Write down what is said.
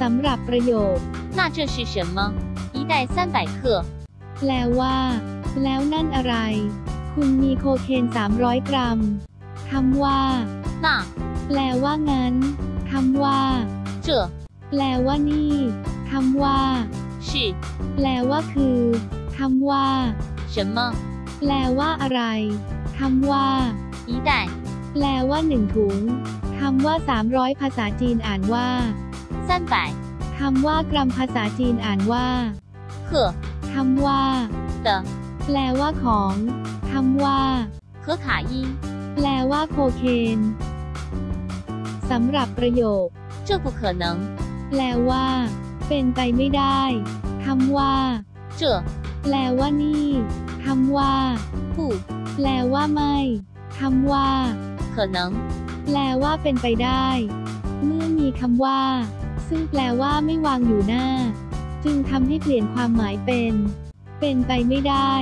สำหรับประโยค 那这是什么？一袋三百克。 แปลว่า แล้วนั่นอะไร คุณมีโคเคน 300 กรัม คำว่า 那 แปลว่างั้น คำว่า 这 แปลว่านี่ คำว่า 是 แปลว่าคือ คำว่า 什么？ แปลว่าอะไร คำว่า 一袋 แปลว่าหนึ่งถุง คำว่า 300 ภาษาจีนอ่านว่า 三百 คำว่ากรัมภาษาจีนอ่านว่า 克 คำว่า 的 แปลว่าของ คำว่า 可卡因， แปลว่าโคเคน สำหรับประโยค 这不可能。 แปลว่า เป็นไปไม่ได้ คำว่า 这 แปลว่านี่ คำว่า 不 แปลว่าไม่ คำว่า 可能。 แปลว่าเป็นไปได้ เมื่อมี คำว่า ซึ่งแปลว่าไม่วางอยู่หน้า จึงทำให้เปลี่ยนความหมายเป็น เป็นไปไม่ได้